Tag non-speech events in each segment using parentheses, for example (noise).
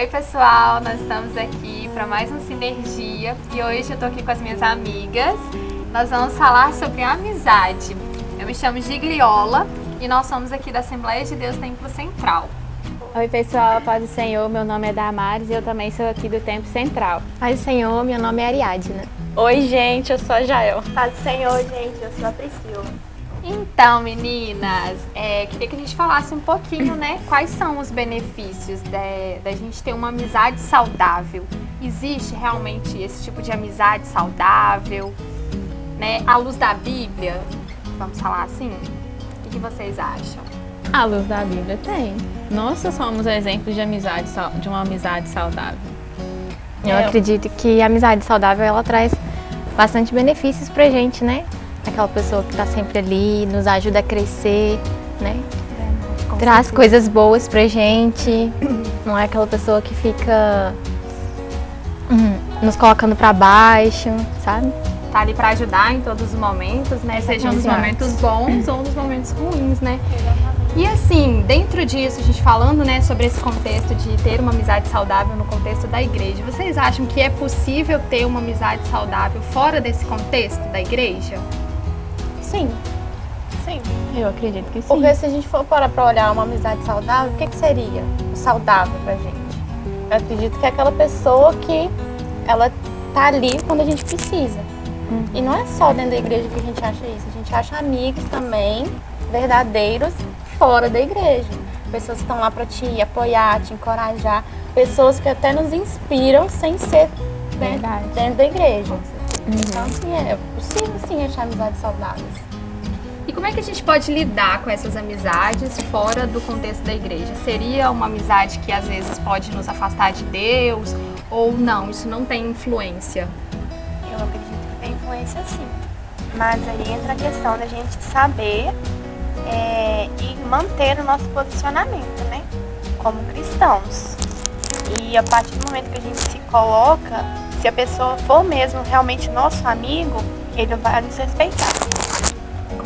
Oi pessoal, nós estamos aqui para mais um Sinergia e hoje eu tô aqui com as minhas amigas. Nós vamos falar sobre amizade. Eu me chamo Gigliola e nós somos aqui da Assembleia de Deus Templo Central. Oi pessoal, paz do Senhor, meu nome é Damares e eu também sou aqui do Templo Central. Paz do Senhor, meu nome é Ariadna. Oi gente, eu sou a Jael. Paz do Senhor, gente, eu sou a Priscila. Então, meninas, é, queria que a gente falasse um pouquinho, né? Quais são os benefícios da gente ter uma amizade saudável? Existe realmente esse tipo de amizade saudável? Né? À luz da Bíblia, vamos falar assim? O que, que vocês acham? À luz da Bíblia tem. Nós somos exemplos de amizade, de uma amizade saudável. Eu é. acredito que a amizade saudável ela traz bastante benefícios pra gente, né? Aquela pessoa que está sempre ali, nos ajuda a crescer, né? É, Traz certeza. coisas boas pra gente, (clears throat) não é aquela pessoa que fica hum, nos colocando para baixo, sabe? Tá ali para ajudar em todos os momentos, né? Sejam nos momentos bons ou nos momentos ruins, né? E assim, dentro disso, a gente falando né, sobre esse contexto de ter uma amizade saudável no contexto da igreja, vocês acham que é possível ter uma amizade saudável fora desse contexto da igreja? Sim. Sim. Eu acredito que sim. Porque se a gente for parar pra olhar uma amizade saudável, o que, que seria saudável pra gente? Eu acredito que é aquela pessoa que ela tá ali quando a gente precisa. Uhum. E não é só dentro da igreja que a gente acha isso. A gente acha amigos também, verdadeiros, fora da igreja. Pessoas que estão lá para te apoiar, te encorajar. Pessoas que até nos inspiram sem ser dentro, dentro da igreja. Uhum. Então, assim, é possível sim achar amizades saudáveis. E como é que a gente pode lidar com essas amizades fora do contexto da igreja? Seria uma amizade que às vezes pode nos afastar de Deus ou não? Isso não tem influência? Eu acredito que tem influência sim. Mas aí entra a questão da gente saber é, e manter o nosso posicionamento, né? Como cristãos. E a partir do momento que a gente se coloca se a pessoa for mesmo realmente nosso amigo, ele vai nos respeitar.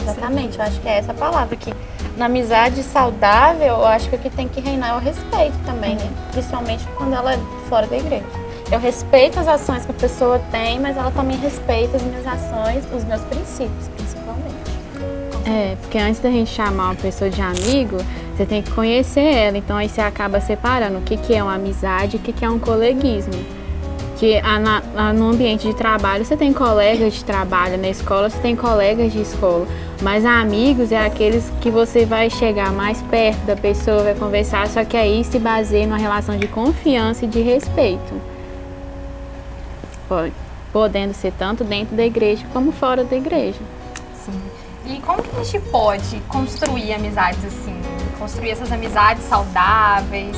Exatamente, eu acho que é essa palavra que na amizade saudável, eu acho que o que tem que reinar é o respeito também, né? Principalmente quando ela é fora da igreja. Eu respeito as ações que a pessoa tem, mas ela também respeita as minhas ações, os meus princípios, principalmente. É, porque antes da gente chamar uma pessoa de amigo, você tem que conhecer ela. Então aí você acaba separando o que, que é uma amizade e o que, que é um coleguismo que no ambiente de trabalho você tem colegas de trabalho, na escola você tem colegas de escola, mas amigos é aqueles que você vai chegar mais perto da pessoa, vai conversar, só que aí se baseia numa relação de confiança e de respeito. Pode, podendo ser tanto dentro da igreja como fora da igreja. Sim. E como que a gente pode construir amizades assim? Construir essas amizades saudáveis,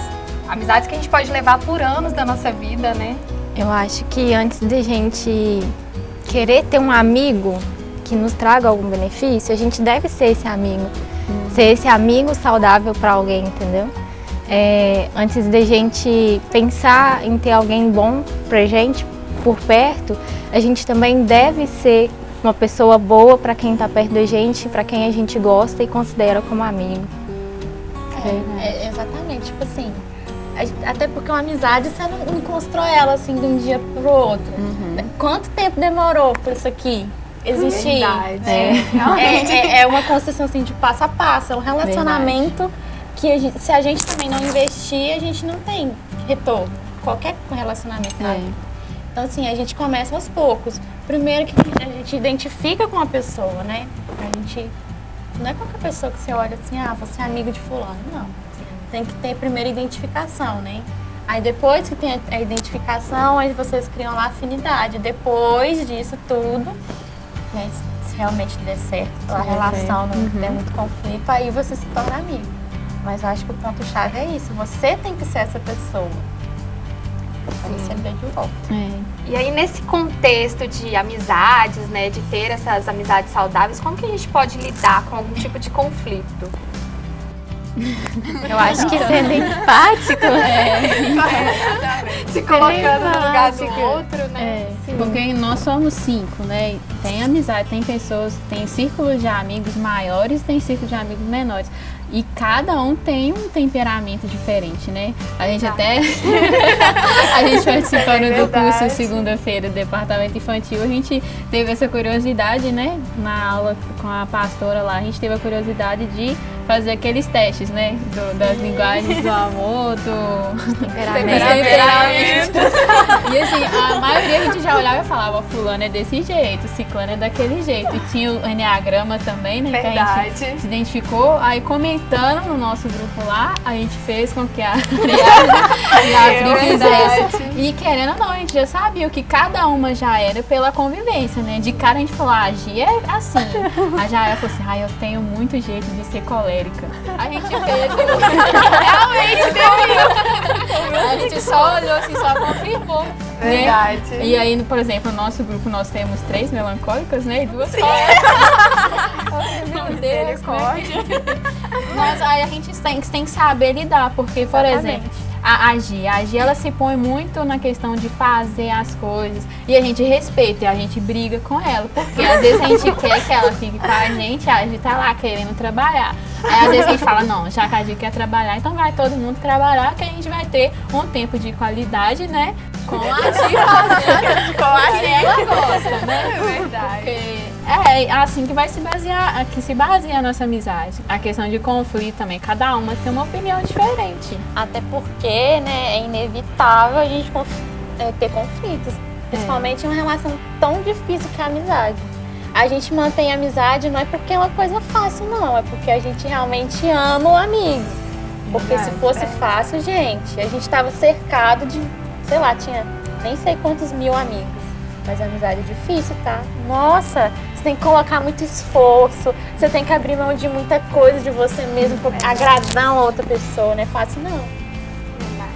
amizades que a gente pode levar por anos da nossa vida, né? Eu acho que antes de gente querer ter um amigo que nos traga algum benefício, a gente deve ser esse amigo. Uhum. Ser esse amigo saudável para alguém, entendeu? É, antes de gente pensar em ter alguém bom pra gente por perto, a gente também deve ser uma pessoa boa para quem está perto da gente, para quem a gente gosta e considera como amigo. É, é, exatamente, tipo assim, até porque uma amizade você não, não constrói ela assim de um dia pro outro. Uhum. Quanto tempo demorou por isso aqui existir? Verdade. É. É, é, é, uma construção assim de passo a passo, é um relacionamento Verdade. que a gente, se a gente também não investir, a gente não tem retorno. Qualquer relacionamento. É. Então assim, a gente começa aos poucos. Primeiro que a gente identifica com a pessoa, né? A gente não é qualquer pessoa que você olha assim, ah, você é amigo de fulano. Não tem que ter primeiro identificação, né? Aí depois que tem a identificação, aí vocês criam lá afinidade. Depois disso tudo, né, se realmente der certo a relação, não uhum. der muito conflito, aí você se torna amigo. Mas eu acho que o ponto-chave é isso, você tem que ser essa pessoa. Aí você vê de volta. É. E aí nesse contexto de amizades, né, de ter essas amizades saudáveis, como que a gente pode lidar com algum tipo de conflito? (laughs) Eu acho que sendo empático. É. (laughs) Se colocando no lugar do outro, né? É. Porque nós somos cinco, né? Tem amizade, tem pessoas, tem círculos de amigos maiores, tem círculos de amigos menores. E cada um tem um temperamento diferente, né? A gente até. (laughs) a gente participando É do curso segunda-feira do departamento infantil, a gente teve essa curiosidade, né? Na aula com a pastora lá, a gente teve a curiosidade de fazer aqueles testes, né? Do- das linguagens do amor, do. (laughs) Temperamento. E assim, a maioria a gente já olhava e falava, fulano é desse jeito, ciclano é daquele jeito. E tinha o Enneagrama também, né? Que a gente Verdade. se identificou. Aí comentando no nosso grupo lá, a gente fez com que a (laughs) Ariadne e a Pri. E querendo ou não, a gente já sabia o que cada uma já era pela convivência, né? De cara a gente falou, ah, a Gi é assim. A Jaira falou assim, ah, eu tenho muito jeito de ser colérica. A gente fez. Realmente deu isso. A gente só olhou assim, só confirmou. Né? Verdade. E aí, por exemplo, no nosso grupo nós temos três melancólicas, né? E duas coléricas. Meu Deus, né? Mas aí a gente tem, tem que saber lidar, porque, por exemplo, a, a Gi, a Gi, ela se põe muito na questão de fazer as coisas e a gente respeita e a gente briga com ela, porque às vezes a gente (laughs) quer que ela fique com a gente, a Gi tá lá querendo trabalhar. Aí às vezes a gente fala, não, já que a Gi quer trabalhar, então vai todo mundo trabalhar, que a gente vai ter um tempo de qualidade, né? Com a Gi fazendo com a Gi ela gosta, né? É verdade. Porque é assim que vai se basear, que se baseia a nossa amizade. A questão de conflito também, cada uma tem uma opinião diferente. Até porque, né, é inevitável a gente conf- é, ter conflitos. Principalmente em uma relação tão difícil que é a amizade. A gente mantém a amizade não é porque é uma coisa fácil, não. É porque a gente realmente ama o amigo. Porque se fosse é. fácil, gente, a gente estava cercado de, sei lá, tinha nem sei quantos mil amigos. Mas a amizade é difícil, tá? Nossa, tem que colocar muito esforço, você tem que abrir mão de muita coisa de você mesmo pra agradar uma outra pessoa, não é fácil não.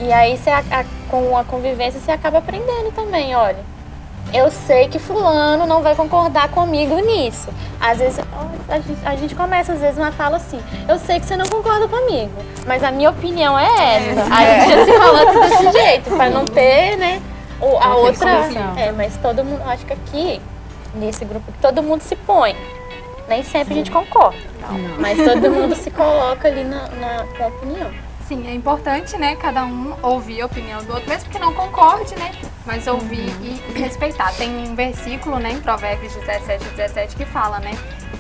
E aí você, a- a- com a convivência você acaba aprendendo também, olha. Eu sei que fulano não vai concordar comigo nisso. Às vezes a gente, a gente começa às vezes uma fala assim, eu sei que você não concorda comigo, mas a minha opinião é essa. Aí a gente se coloca desse jeito, pra não ter, né, a Não outra. É, mas todo mundo, acho que aqui, nesse grupo, todo mundo se põe. Nem sempre a gente concorda. Mas todo mundo se coloca ali na, na, com a opinião. Sim, é importante, né, cada um ouvir a opinião do outro, mesmo que não concorde, né, mas ouvir e respeitar. Tem um versículo, né, em Provérbios 17, 17, que fala, né,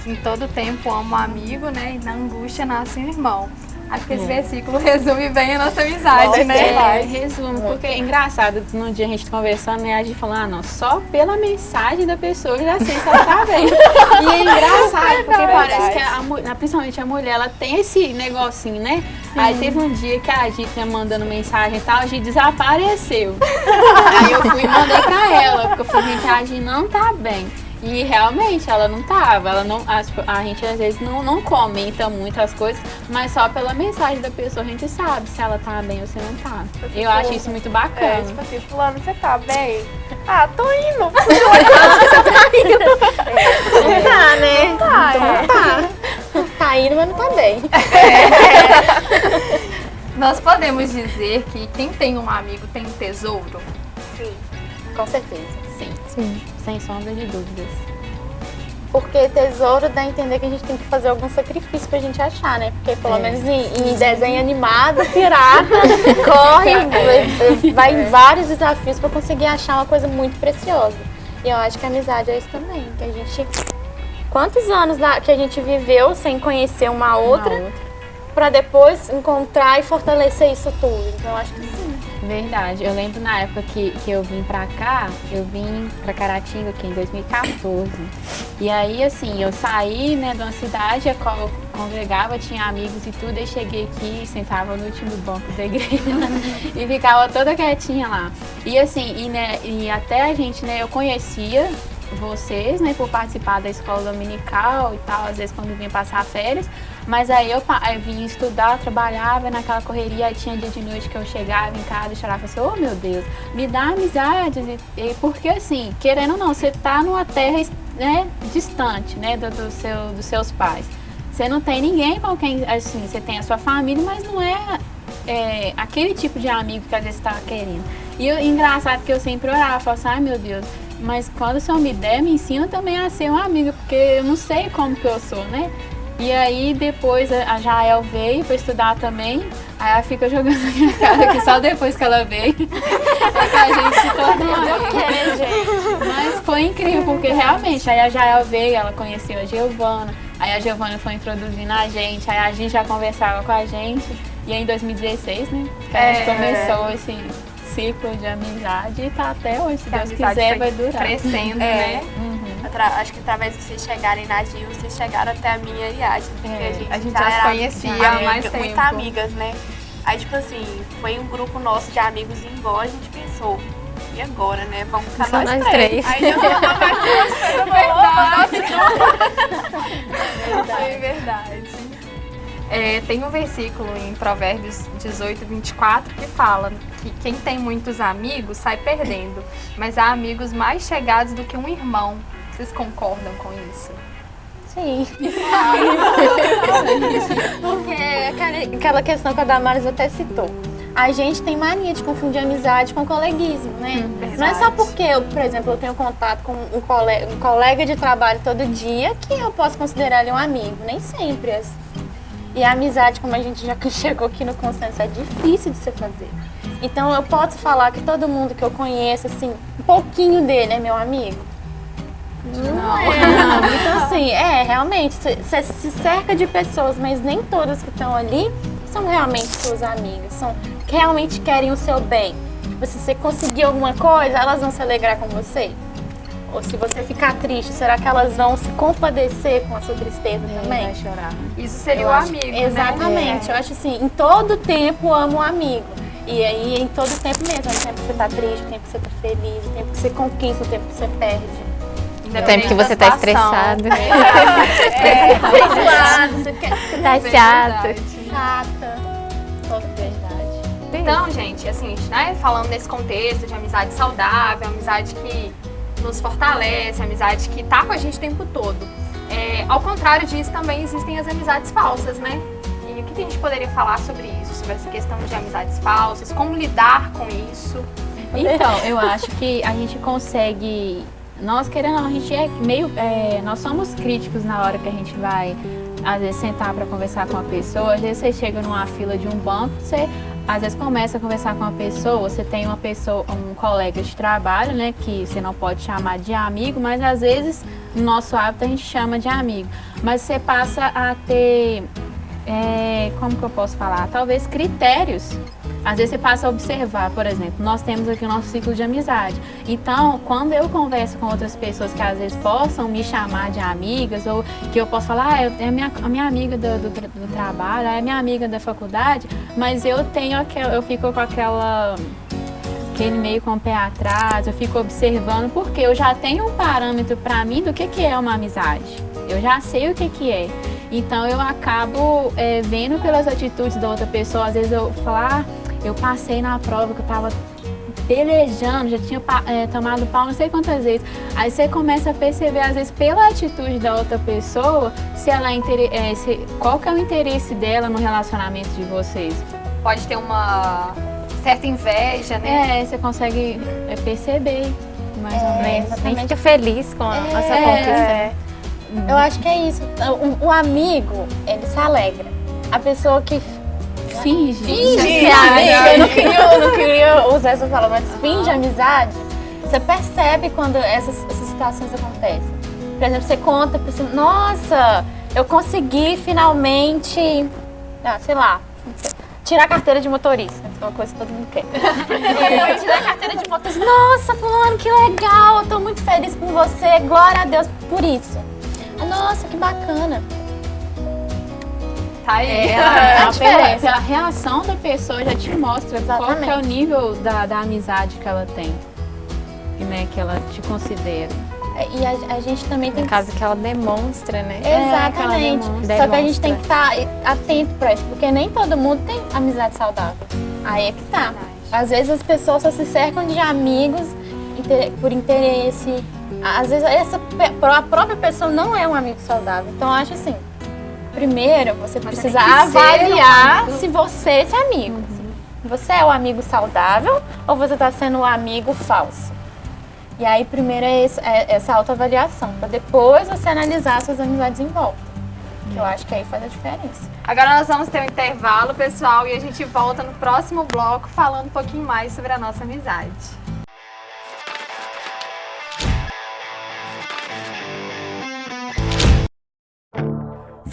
que em todo tempo amo o amigo, né, e na angústia nasce um irmão. Acho que esse versículo (laughs) resume bem a nossa amizade, Nossa, né? É, resumo, porque é engraçado, no dia a gente conversando, né, a gente falou, ah, não, só pela mensagem da pessoa eu já sei se ela tá bem. e é engraçado, (laughs) porque parece que, a, principalmente a mulher, ela tem esse negocinho, né? Aí teve um dia que a gente ia mandando mensagem e tal, a gente desapareceu. (laughs) Aí eu fui e mandei pra ela, porque eu falei, gente, a gente não tá bem. E realmente ela não tava, ela não, a, tipo, a gente às vezes não, não comenta muitas coisas, mas só pela mensagem da pessoa a gente sabe se ela tá bem ou se não tá. Eu acho isso muito É, bacana. tipo assim, fulano, você tá bem? Ah, tô indo. (laughs) Tá, né? Tá, Então é. tá. Tá indo, mas não tá bem. Nós podemos dizer que quem tem um amigo tem um tesouro? Sim, com certeza. Sim, sim, sem sombra de dúvidas. Porque tesouro dá a entender que a gente tem que fazer algum sacrifício pra gente achar, né? Porque pelo É. menos em, em desenho animado, pirata, (laughs) corre, vai- vai em vários desafios pra conseguir achar uma coisa muito preciosa. E eu acho que a amizade é isso também. Que a gente. Quantos anos que a gente viveu sem conhecer uma outra, Uma pra depois encontrar e fortalecer isso tudo? Então eu acho que sim. Verdade. Eu lembro na época que, que eu vim pra cá, eu vim pra Caratinga aqui em 2014. E aí, assim, eu saí, né, de uma cidade a qual eu congregava, tinha amigos e tudo, e cheguei aqui, sentava no último banco da igreja (laughs) e ficava toda quietinha lá. E assim, e, né, e até a gente, né, eu conhecia vocês, né, por participar da escola dominical e tal, às vezes quando vinha passar férias, mas aí eu, eu vinha estudar, trabalhava naquela correria, aí tinha dia de noite que eu chegava em casa e chorava assim, oh meu Deus, me dá amizades, e, e porque assim, querendo ou não, você tá numa terra né, distante, né, do, do seu, dos seus pais. Você não tem ninguém com quem, assim, você tem a sua família, mas não é, é, aquele tipo de amigo que às vezes você tava querendo. E engraçado que eu sempre orava, falava assim, ai meu Deus, mas quando o Senhor me der, me ensina também a ser uma amiga, porque eu não sei como que eu sou, né? E aí depois a Jael veio para estudar também. Aí ela fica jogando (laughs) na minha cara que só depois que ela veio é (laughs) que a gente se tornou amiga. Mas foi incrível, porque realmente aí a Jael veio, ela conheceu a Giovana, aí a Giovana foi introduzindo a gente, aí a gente já conversava com a gente. E aí em 2016, né? Que a gente É. começou esse ciclo de amizade e tá até hoje, se Que a Deus quiser, vai durar. Crescendo, É. né? Uhum. Acho que através de vocês chegarem na Gil, vocês chegaram até a minha Ariadne. Porque É, a gente, a gente já era conhecia amiga, há mais Muito tempo. amigas, né? Aí, tipo assim, foi um grupo nosso de amigos em Gó, a gente pensou, e agora, né? Vamos ficar Só nós, nós três. três. Aí já mandou mais duas Foi verdade. É, tem um versículo em Provérbios 18, 24 que fala que quem tem muitos amigos sai perdendo, mas há amigos mais chegados do que um irmão. Vocês concordam com isso? Sim. (laughs) Porque aquela- questão que a Damares até citou. A gente tem mania de confundir amizade com coleguismo, né? Não é só porque, eu, por exemplo, eu tenho contato com um colega, um colega de trabalho todo dia que eu posso considerar ele um amigo. Nem sempre é assim. E a amizade, como a gente já (laughs) chegou aqui no consenso, é difícil de se fazer. Então eu posso falar que todo mundo que eu conheço, assim, um pouquinho dele é meu amigo. Não, é. (laughs) Então, assim, é, realmente, você se cerca de pessoas, mas nem todas que estão ali são realmente suas amigas, são que realmente querem o seu bem. Tipo, Se você conseguir alguma coisa, elas vão se alegrar com você. Ou se você ficar triste, será que elas vão se compadecer com a sua tristeza também? Vai chorar. Isso seria Eu o acho- amigo, né? Exatamente. Eu acho assim, em todo tempo amo um amigo. E aí, em todo tempo mesmo. No tempo que você tá triste, no tempo que você tá feliz, no tempo que você conquista, no tempo que você perde. No tempo que você tá Independente da situação. estressado. É, (laughs) tá enjoado, você quer você Tá Verdade. chato. chata. Toda verdade. Então, gente, assim, né, falando nesse contexto de amizade saudável, amizade que nos fortalece, amizade que tá com a gente o tempo todo. É, ao contrário disso, também existem as amizades falsas, né? O que a gente poderia falar sobre isso? Sobre essa questão de amizades falsas, como lidar com isso? Então, eu acho que a gente consegue. Nós querendo, a gente é meio. é, nós somos críticos na hora que a gente vai, às vezes, sentar para conversar com uma pessoa. Às vezes você chega numa fila de um banco, você às vezes começa a conversar com uma pessoa, você tem uma pessoa, um colega de trabalho, né, que você não pode chamar de amigo, mas às vezes no nosso hábito a gente chama de amigo. Mas você passa a ter é, como que eu posso falar? Talvez critérios. Às vezes você passa a observar, por exemplo, nós temos aqui o nosso ciclo de amizade. Então, quando eu converso com outras pessoas que às vezes possam me chamar de amigas, ou que eu posso falar, ah, é minha, a minha amiga do, do, do trabalho, é minha amiga da faculdade, mas eu tenho aquela, eu fico com aquela aquele meio com o pé atrás, eu fico observando, porque eu já tenho um parâmetro para mim do que, que é uma amizade. Eu já sei o que, que é. Então eu acabo é, vendo pelas atitudes da outra pessoa, às vezes eu falar, ah, eu passei na prova que eu tava pelejando, já tinha é, tomado pau não sei quantas vezes. Aí você começa a perceber, às vezes, pela atitude da outra pessoa, se ela é, é, se- qual que é o interesse dela no relacionamento de vocês. Pode ter uma certa inveja, né? É, você consegue é, perceber, mais ou menos. A gente fica feliz com a É. conquista. Eu acho que é isso. O, o amigo, ele se alegra. A pessoa que Finge. finge Finge amiga, eu não queria, eu não queria usar essa palavra, mas finge amizade, você percebe quando essas, essas situações acontecem. Por exemplo, você conta pra pessoa, nossa, eu consegui finalmente, ah, sei lá, tirar a carteira de motorista. É uma coisa que todo mundo quer. (laughs) eu tirar a carteira de motorista. Nossa, fulano, que legal, eu tô muito feliz por você, glória a Deus por isso. Nossa, que bacana. Tá aí. É, (laughs) a diferença. pela, pela reação da pessoa já te mostra qual que é o Exatamente. nível da, da amizade que ela tem. E, né, que ela te considera. E a, a gente também tem No que caso que ela demonstra, né? Exatamente. demonstra. Só que a gente tem que estar atento pra isso, porque nem todo mundo tem amizade saudável. Aí é que tá. Às vezes as pessoas só se cercam de amigos por interesse. Às vezes essa, a própria pessoa não é um amigo saudável. Então eu acho assim, primeiro você Mas precisa avaliar um se você é esse amigo. Você é o amigo saudável ou você está sendo o amigo falso? E aí, primeiro é, esse- é essa autoavaliação, para depois você analisar suas amizades em volta. Que eu acho que aí faz a diferença. Agora nós vamos ter um intervalo, pessoal, e a gente volta no próximo bloco falando um pouquinho mais sobre a nossa amizade.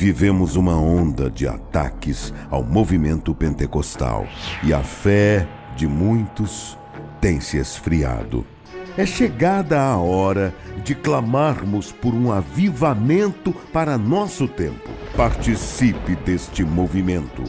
Vivemos uma onda de ataques ao movimento pentecostal e a fé de muitos tem se esfriado. É chegada a hora de clamarmos por um avivamento para nosso tempo. Participe deste movimento.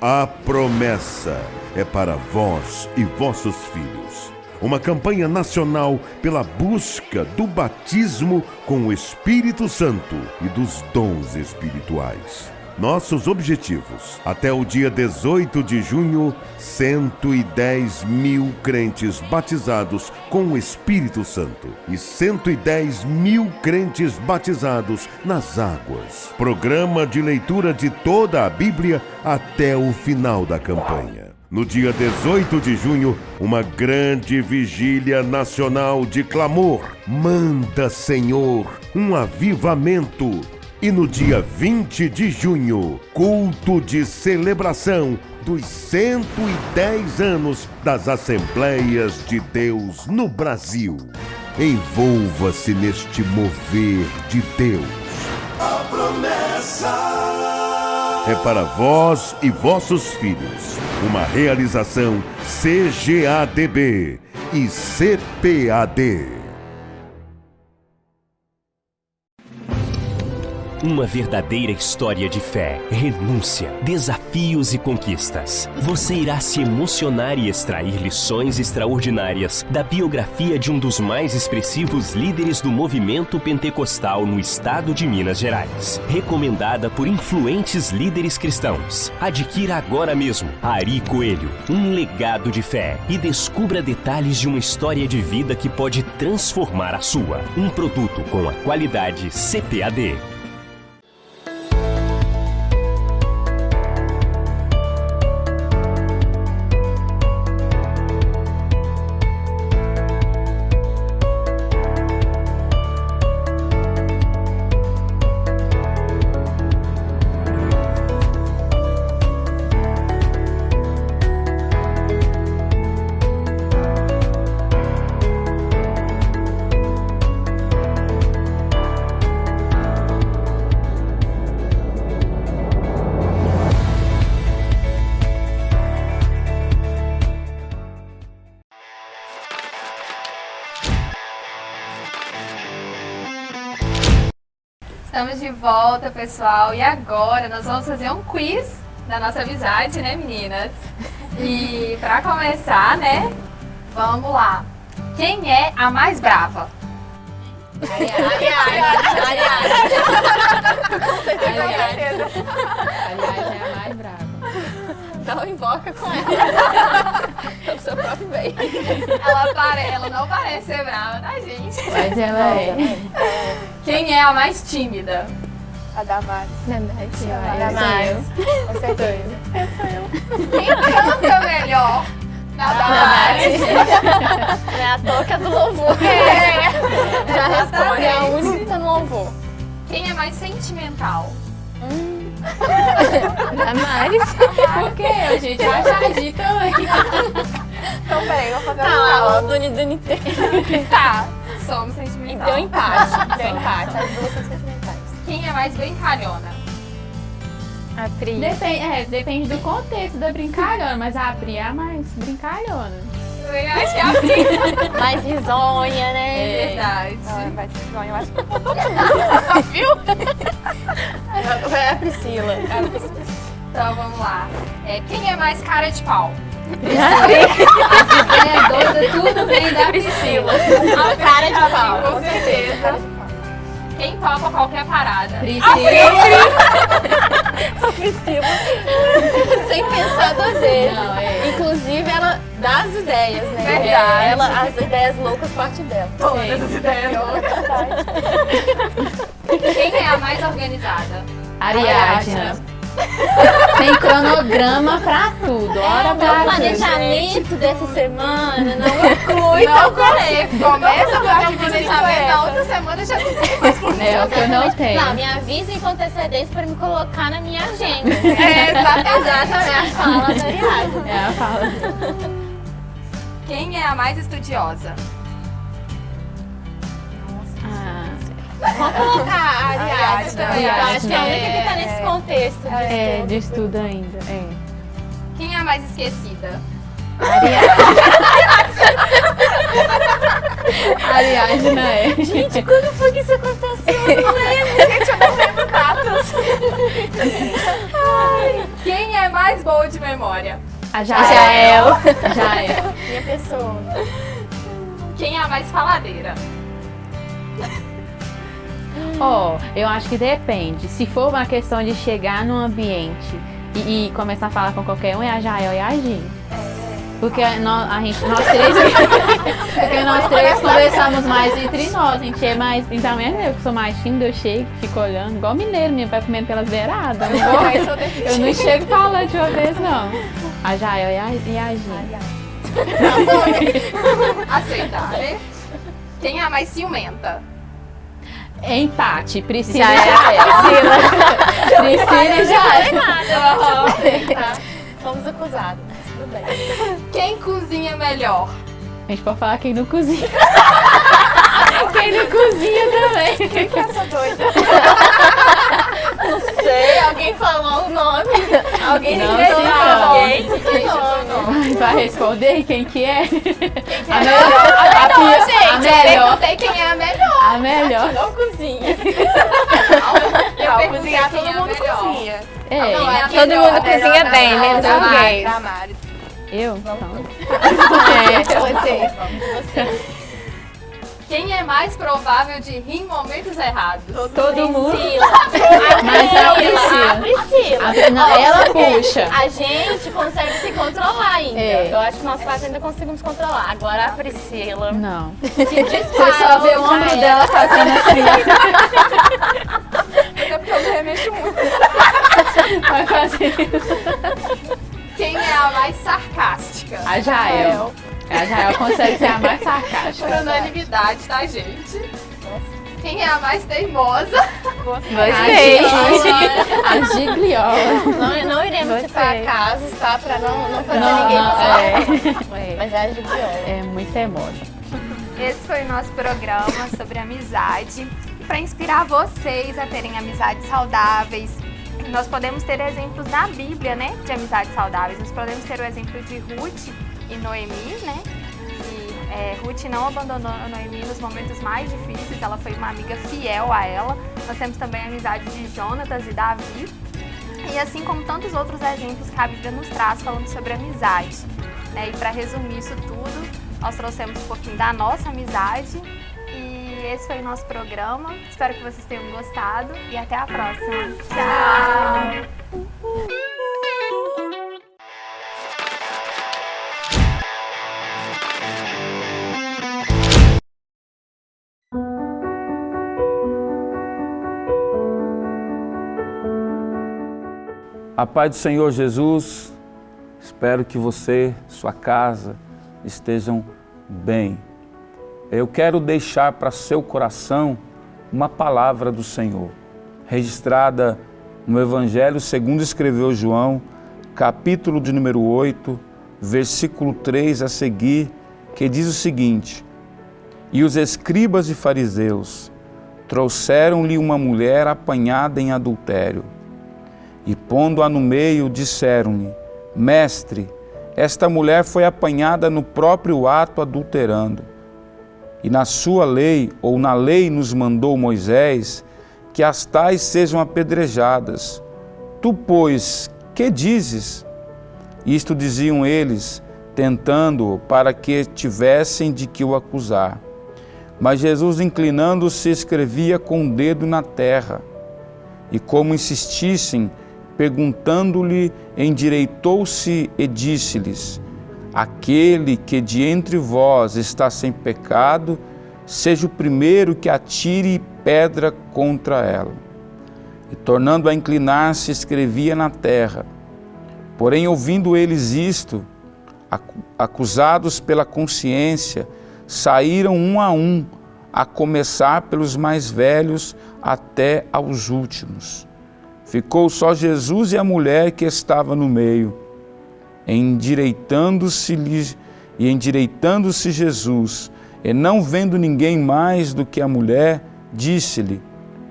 A promessa é para vós e vossos filhos. Uma campanha nacional pela busca do batismo com o Espírito Santo e dos dons espirituais. Nossos objetivos. Até o dia 18 de junho, 110 mil crentes batizados com o Espírito Santo e 110 mil crentes batizados nas águas. Programa de leitura de toda a Bíblia até o final da campanha. No dia 18 de junho, uma grande vigília nacional de clamor. Manda, Senhor, um avivamento e no dia 20 de junho, culto de celebração dos 110 anos das Assembleias de Deus no Brasil. Envolva-se neste mover de Deus. A promessa é para vós e vossos filhos. Uma realização CGADB e CPAD. Uma verdadeira história de fé, renúncia, desafios e conquistas. Você irá se emocionar e extrair lições extraordinárias da biografia de um dos mais expressivos líderes do movimento pentecostal no estado de Minas Gerais. Recomendada por influentes líderes cristãos. Adquira agora mesmo Ari Coelho, um legado de fé e descubra detalhes de uma história de vida que pode transformar a sua. Um produto com a qualidade CPAD. Volta, pessoal. E agora nós vamos fazer um quiz da nossa amizade, né, meninas? E para começar, né, vamos lá. Quem é a mais brava? Ariane. Ariane. Aliás, é a mais brava. Então invoca com ela. Pelo (laughs) seu próprio bem. Ela, pare... ela não parece ser brava, tá, gente? Mas ela é. Quem é a mais tímida? A Damares. Verdade. Eu Damares. sou Com certeza. Quem canta melhor? Na Damares. Não é toa que é do louvor. Já responde. É a única no louvor. Quem é mais sentimental? (laughs) Damares. Por quê? A gente vai agir também. Então, peraí, eu vou fazer Tá uma lá, aula. o Duni Duni tem. Tá, somos E sentimental. deu empate. Deu empate. As duas são sentimentais. Quem é mais brincalhona? A Pri. Depende, é, depende do contexto da brincalhona, mas a Pri é a mais brincalhona. Eu acho que é a Pri. (laughs) Mais risonha, né? É verdade. Vai ser bom, eu acho que (laughs) É a Priscila. Então vamos lá. É, quem é mais cara de pau? (laughs) É doida, tudo vem da Priscila. A cara de pau, com certeza. Quem topa qualquer parada? Priscila. (laughs) Priscila. Sem pensar duas vezes. Não, é. Inclusive, ela dá as ideias, né? Verdade. Ela, as ideias loucas partem dela. Todas as ideias. Quem é a mais organizada? Ariadna. Tem cronograma pra tudo, hora pra O planejamento dessa semana não (laughs) inclui Não tal falei. Começa a fazer o planejamento, na outra semana já não tem mais É o que eu não tenho. Não, me avisa com antecedência para me colocar na minha agenda. (laughs) É, exatamente. Exatamente a fala da Ariadne. É a fala. Quem é a mais estudiosa? Vamos colocar a Ariadne Ariadne também. Eu acho que é a única que tá nesse contexto. de é, estudo. de estudo ainda. É. Quem é a mais esquecida? Ariadne, né? Gente, quando foi que isso aconteceu? (laughs) Quem é mais boa de memória? A Jael. Jael. Minha pessoa. Quem é a mais faladeira? Ó, eu acho que depende. Se for uma questão de chegar num ambiente e, e começar a falar com qualquer um, é a Jael e a Jean. Porque nós, a gente, nós três, (laughs) porque nós três conversamos mais entre nós, a gente é mais, então é eu que sou mais tímida, eu chego, fico olhando, igual mineiro mesmo, vai comendo pelas beiradas, eu não, vou, eu não chego falando de uma vez não. A Jael e a, e a Jean. (laughs) Aceitar, né? Quem é a mais ciumenta? É empate, Priscila e Jael. (laughs) Priscila e Jael. Fomos acusados. Tudo bem. Quem cozinha melhor? A gente pode falar quem não cozinha. (laughs) quem não cozinha também. Quem que é essa doida? (laughs) Não sei, alguém falou o nome. Alguém Não sei, alguém. Quem citou o nome? Vai responder quem que é? A A melhor, a gente. Eu melhor. perguntei quem é a melhor. A melhor. Não cozinha. Eu perguntei quem é a melhor. É, Não, é Todo mundo cozinha bem, Mari, menos da os Mari, gays. da Mari. eu? Então. Quem é mais provável de rir em momentos errados? Todo mundo. Priscila. (laughs) Mas é a A Priscila. Priscila. A- não, ela puxa. A gente consegue se controlar ainda. É. Eu acho que nós quatro ainda conseguimos controlar. Agora a Priscila Não. se dispara. Você só vê o ombro dela fazendo assim. (laughs) É porque eu me remexo muito. Vai fazer. Quem é a mais sarcástica? A Jael. A Jael consegue ser a mais sarcástica. Por unanimidade, tá, gente? Quem é a mais teimosa? Gostei. A Gigliola. Não, não iremos citar casos, tá? Pra não, não fazer Não, ninguém não, passar. é. Mas é a Gibiola. É muito teimosa. Esse foi o nosso programa sobre amizade. Para inspirar vocês a terem amizades saudáveis, nós podemos ter exemplos na Bíblia, né, de amizades saudáveis. Nós podemos ter o exemplo de Ruth e Noemi, né? E é, Ruth não abandonou Noemi nos momentos mais difíceis, ela foi uma amiga fiel a ela. Nós temos também a amizade de Jonatas e Davi. E assim como tantos outros exemplos que a Bíblia nos traz falando sobre amizade. Né? E para resumir isso tudo, nós trouxemos um pouquinho da nossa amizade. E esse foi o nosso programa. Espero que vocês tenham gostado e até a próxima. Tchau! A paz do Senhor Jesus, espero que você, sua casa, estejam bem. Eu quero deixar para seu coração uma palavra do Senhor, registrada no Evangelho segundo escreveu João, capítulo de número 8, versículo 3 a seguir, que diz o seguinte: E os escribas e fariseus trouxeram-lhe uma mulher apanhada em adultério. E pondo-a no meio, disseram-lhe: Mestre, esta mulher foi apanhada no próprio ato adulterando. E na sua lei, ou na lei nos mandou Moisés, que as tais sejam apedrejadas. Tu, pois, que dizes? Isto diziam eles, tentando-o para que tivessem de que o acusar. Mas Jesus, inclinando-se, escrevia com o dedo na terra. E como insistissem, perguntando-lhe, endireitou-se e disse-lhes: Aquele que de entre vós está sem pecado, seja o primeiro que atire pedra contra ela. e, tornando a inclinar-se, escrevia na terra. Porém, ouvindo eles isto, acusados pela consciência, saíram um a um, a começar pelos mais velhos até aos últimos. Ficou só Jesus e a mulher que estava no meio. Endireitando-se e endireitando-se Jesus, e não vendo ninguém mais do que a mulher, disse-lhe: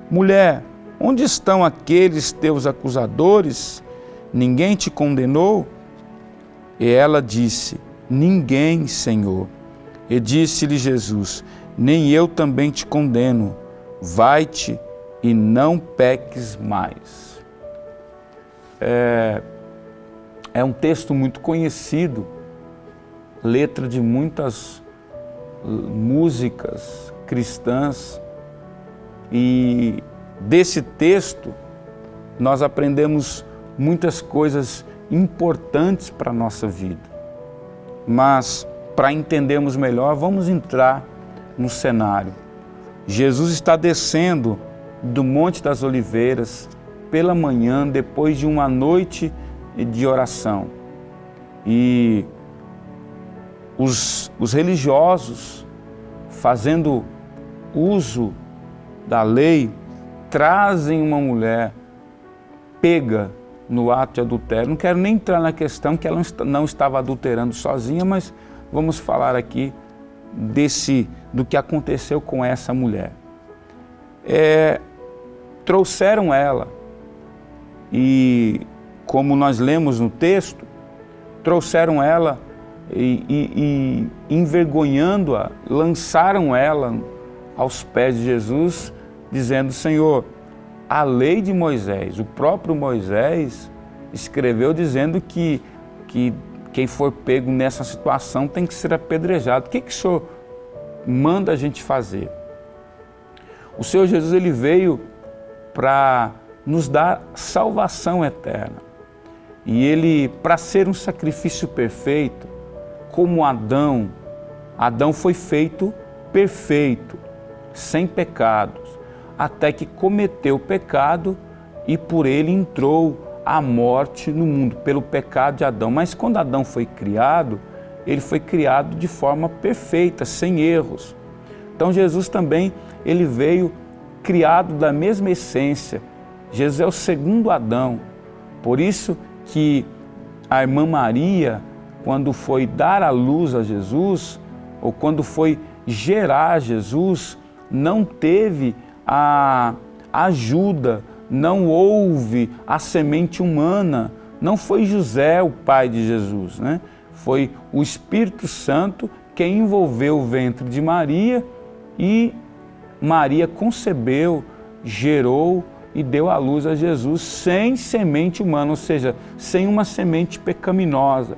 Mulher, onde estão aqueles teus acusadores? Ninguém te condenou? E ela disse: Ninguém, Senhor. E disse-lhe Jesus: Nem eu também te condeno. Vai-te e não peques mais. É, é um texto muito conhecido, letra de muitas músicas cristãs, e desse texto nós aprendemos muitas coisas importantes para a nossa vida. Mas, para entendermos melhor, vamos entrar no cenário. Jesus está descendo do Monte das Oliveiras pela manhã, depois de uma noite de oração. E os, os religiosos, fazendo uso da lei, trazem uma mulher pega no ato de adultério. Não quero nem entrar na questão que ela não estava adulterando sozinha, mas vamos falar aqui desse do que aconteceu com essa mulher. É, trouxeram ela e, como nós lemos no texto, trouxeram ela e, e, e envergonhando-a, lançaram ela aos pés de Jesus, dizendo: Senhor, a lei de Moisés, o próprio Moisés escreveu dizendo que, que quem for pego nessa situação tem que ser apedrejado. O que, que o Senhor manda a gente fazer? O Senhor Jesus ele veio para nos dar salvação eterna. E ele, para ser um sacrifício perfeito, como Adão, Adão foi feito perfeito, sem pecado até que cometeu o pecado e por ele entrou a morte no mundo, pelo pecado de Adão. Mas quando Adão foi criado, ele foi criado de forma perfeita, sem erros. Então Jesus também, ele veio criado da mesma essência. Jesus é o segundo Adão. Por isso que a irmã Maria, quando foi dar a luz a Jesus, ou quando foi gerar Jesus, não teve a ajuda, não houve a semente humana. Não foi José o pai de Jesus, né? Foi o Espírito Santo que envolveu o ventre de Maria e Maria concebeu, gerou e deu à luz a Jesus sem semente humana, ou seja, sem uma semente pecaminosa.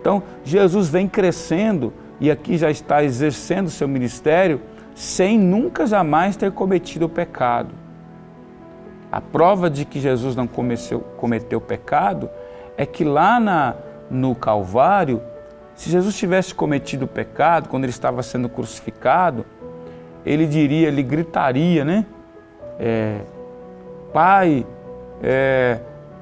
Então, Jesus vem crescendo e aqui já está exercendo seu ministério sem nunca jamais ter cometido o pecado. A prova de que Jesus não cometeu, cometeu pecado é que lá na, no Calvário, se Jesus tivesse cometido pecado, quando ele estava sendo crucificado, ele diria, ele gritaria, né? É, Pai, é,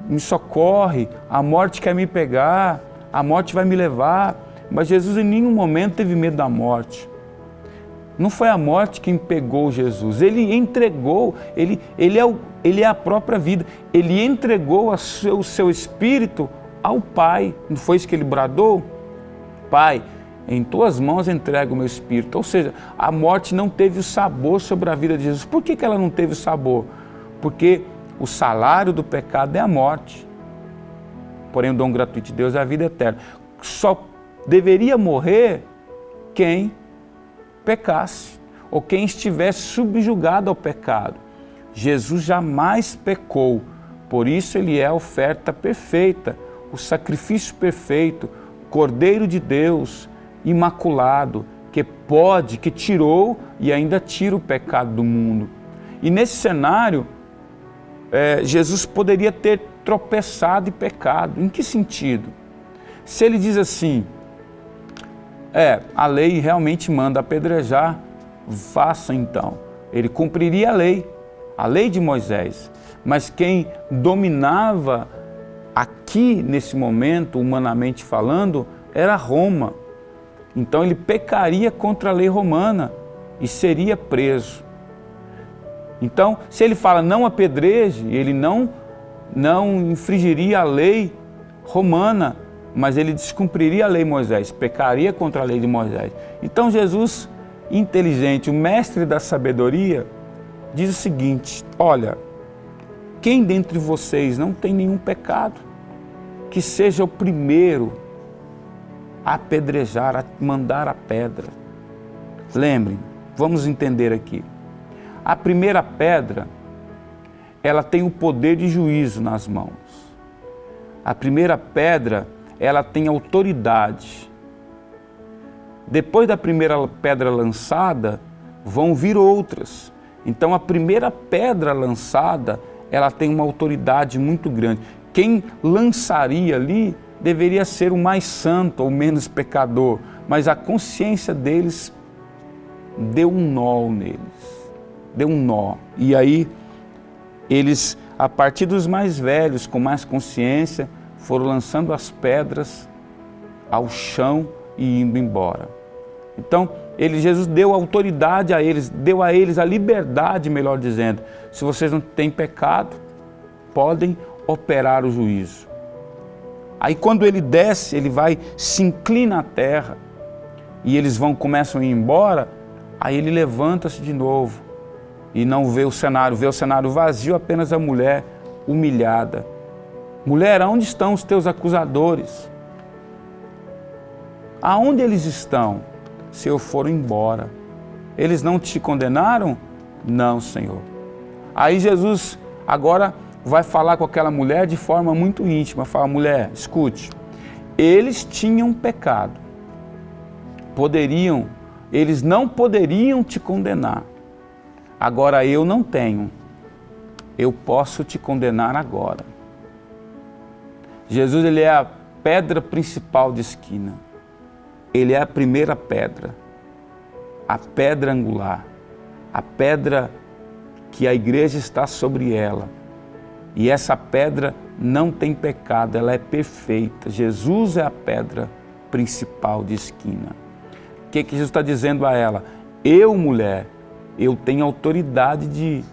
me socorre, a morte quer me pegar, a morte vai me levar. Mas Jesus em nenhum momento teve medo da morte. Não foi a morte quem pegou Jesus, ele entregou, ele, ele, é, o, ele é a própria vida, ele entregou seu, o seu espírito ao Pai. Não foi isso que ele bradou? Pai, em tuas mãos entrego o meu espírito. Ou seja, a morte não teve o sabor sobre a vida de Jesus. Por que, que ela não teve o sabor? Porque o salário do pecado é a morte. Porém, o dom gratuito de Deus é a vida eterna. Só deveria morrer quem pecasse, ou quem estivesse subjugado ao pecado. Jesus jamais pecou, por isso ele é a oferta perfeita, o sacrifício perfeito, Cordeiro de Deus, imaculado, que pode, que tirou e ainda tira o pecado do mundo. E nesse cenário, é, Jesus poderia ter tropeçado e pecado. Em que sentido? Se ele diz assim, é, a lei realmente manda apedrejar, faça então. Ele cumpriria a lei. a lei de Moisés. Mas quem dominava aqui, nesse momento, humanamente falando, era Roma. Então ele pecaria contra a lei romana e seria preso. Então, se ele fala não apedreje, ele não, não infringiria a lei romana, mas ele descumpriria a lei de Moisés, pecaria contra a lei de Moisés. Então Jesus, inteligente, o mestre da sabedoria, diz o seguinte, olha, quem dentre vocês não tem nenhum pecado, que seja o primeiro a apedrejar, a mandar a pedra. Lembrem, vamos entender aqui. A primeira pedra, ela tem o poder de juízo nas mãos. A primeira pedra, ela tem autoridade. Depois da primeira pedra lançada, vão vir outras. Então a primeira pedra lançada, ela tem uma autoridade muito grande. Quem lançaria ali deveria ser o mais santo ou menos pecador, mas a consciência deles deu um nó neles, deu um nó. E aí eles, a partir dos mais velhos, com mais consciência, foram lançando as pedras ao chão e indo embora. Então, ele, Jesus deu autoridade a eles, deu a eles a liberdade, melhor dizendo. Se vocês não têm pecado, podem operar o juízo. Aí quando ele desce, ele vai, se inclina à terra e eles vão, começam a ir embora, aí ele levanta-se de novo e não vê o cenário, vê o cenário vazio, apenas a mulher humilhada. Mulher, aonde estão os teus acusadores? Aonde eles estão? Se eu for embora. Eles não te condenaram? Não, Senhor. Aí Jesus agora vai falar com aquela mulher de forma muito íntima. Fala, mulher, escute, eles tinham pecado. Poderiam, eles não poderiam te condenar. Agora eu não tenho. Eu posso te condenar agora. Jesus ele é a pedra principal de esquina. Ele é a primeira pedra, a pedra angular, a pedra que a igreja está sobre ela. E essa pedra não tem pecado, ela é perfeita. Jesus é a pedra principal de esquina. O que, que Jesus está dizendo a ela? Eu, mulher, eu tenho autoridade de,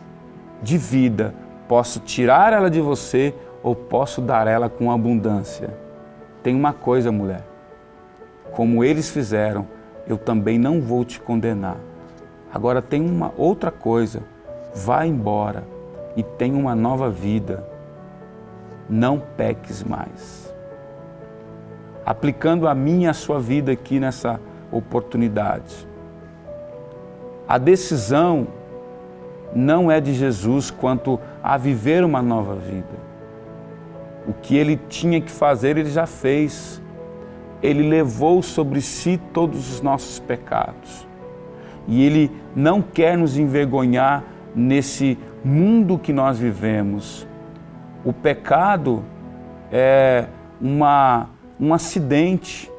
de vida. Posso tirar ela de você ou posso dar ela com abundância. Tem uma coisa, mulher. Como eles fizeram, eu também não vou te condenar. Agora tem uma outra coisa. Vá embora e tenha uma nova vida. Não peques mais. Aplicando a mim e a sua vida aqui nessa oportunidade. A decisão não é de Jesus quanto a viver uma nova vida. O que ele tinha que fazer, ele já fez. Ele levou sobre si todos os nossos pecados. E ele não quer nos envergonhar nesse mundo que nós vivemos. O pecado é uma, um acidente.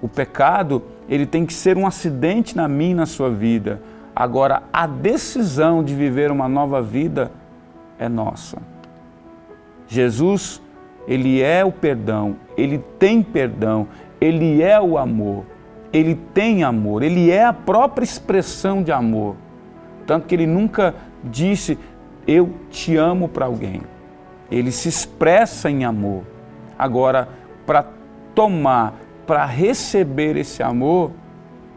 O pecado, ele tem que ser um acidente na minha e na sua vida. Agora, a decisão de viver uma nova vida é nossa. Jesus, ele é o perdão, ele tem perdão, ele é o amor, ele tem amor, ele é a própria expressão de amor. Tanto que ele nunca disse, eu te amo para alguém. Ele se expressa em amor. Agora, para tomar, para receber esse amor,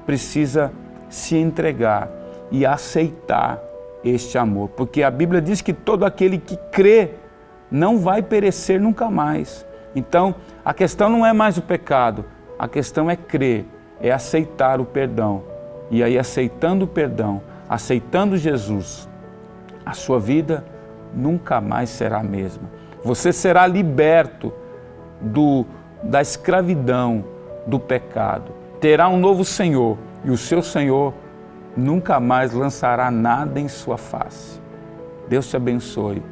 precisa se entregar e aceitar este amor. Porque a Bíblia diz que todo aquele que crê não vai perecer nunca mais. Então, a questão não é mais o pecado, a questão é crer, é aceitar o perdão. E aí, aceitando o perdão, aceitando Jesus, a sua vida nunca mais será a mesma. Você será liberto do, da escravidão, do pecado. Terá um novo Senhor e o seu Senhor nunca mais lançará nada em sua face. Deus te abençoe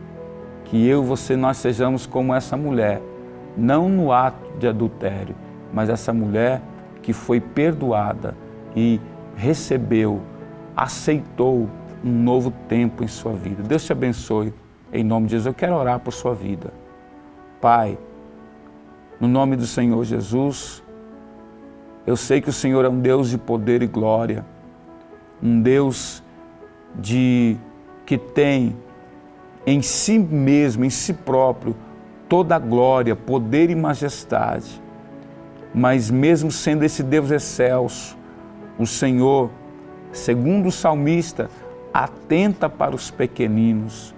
que eu você nós sejamos como essa mulher, não no ato de adultério, mas essa mulher que foi perdoada e recebeu, aceitou um novo tempo em sua vida. Deus te abençoe. Em nome de Jesus, eu quero orar por sua vida. Pai, no nome do Senhor Jesus, eu sei que o Senhor é um Deus de poder e glória, um Deus de que tem em si mesmo, em si próprio, toda a glória, poder e majestade. Mas mesmo sendo esse Deus excelso, o Senhor, segundo o salmista, atenta para os pequeninos.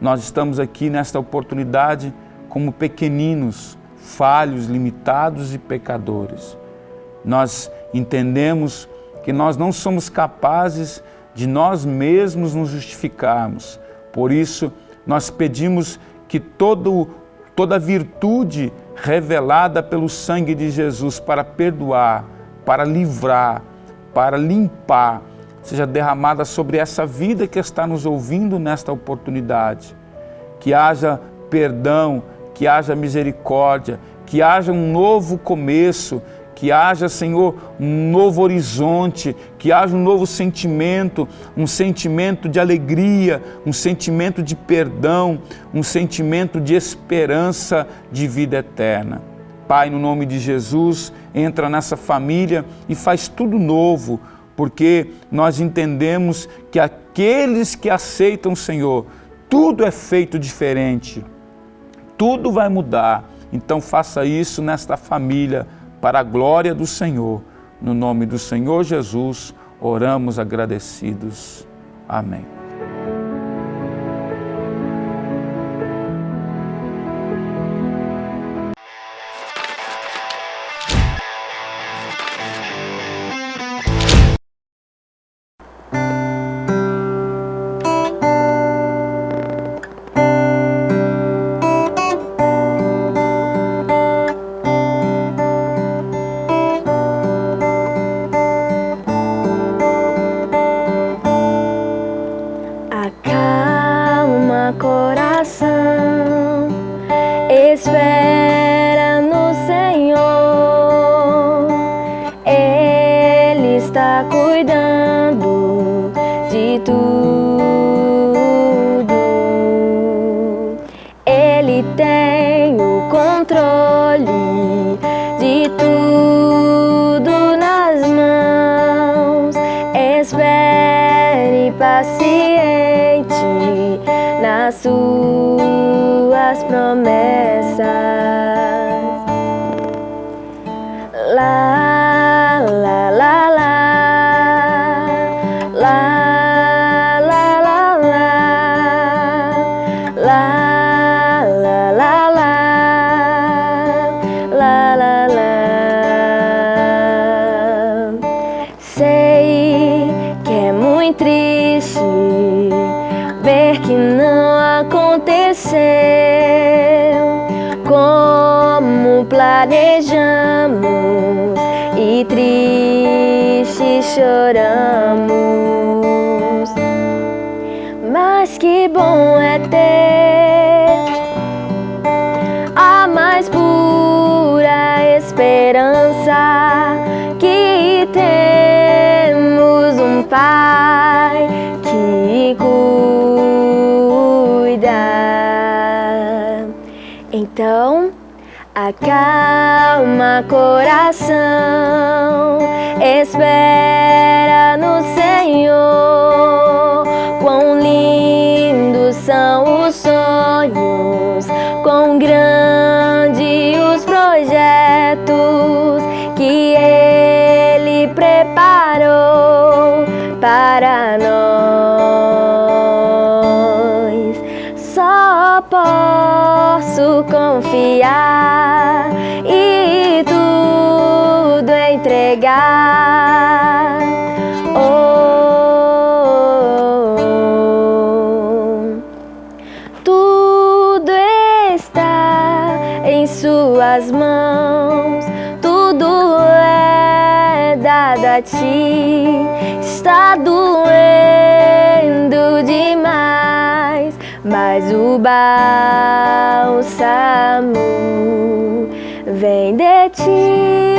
Nós estamos aqui nesta oportunidade como pequeninos, falhos, limitados e pecadores. Nós entendemos que nós não somos capazes de nós mesmos nos justificarmos. Por isso, nós pedimos que todo, toda virtude revelada pelo sangue de Jesus para perdoar, para livrar, para limpar, seja derramada sobre essa vida que está nos ouvindo nesta oportunidade. Que haja perdão, que haja misericórdia, que haja um novo começo, que haja, Senhor, um novo horizonte, que haja um novo sentimento, um sentimento de alegria, um sentimento de perdão, um sentimento de esperança de vida eterna. Pai, no nome de Jesus, entra nessa família e faz tudo novo, porque nós entendemos que aqueles que aceitam o Senhor, tudo é feito diferente, tudo vai mudar. Então faça isso nesta família, para a glória do Senhor. No nome do Senhor Jesus, oramos agradecidos. Amém. planejamos e tristes choramos. Mas que bom é ter a mais pura esperança que temos um Pai que cuida. Então, Acalma coração, espera no Senhor. Quão lindos são os sonhos, quão grandes os projetos que Ele preparou para nós. Só posso confiar. Entregar. Oh, tudo está em Suas mãos, tudo é dado a Ti. Está doendo demais, mas o bálsamo vem de Ti.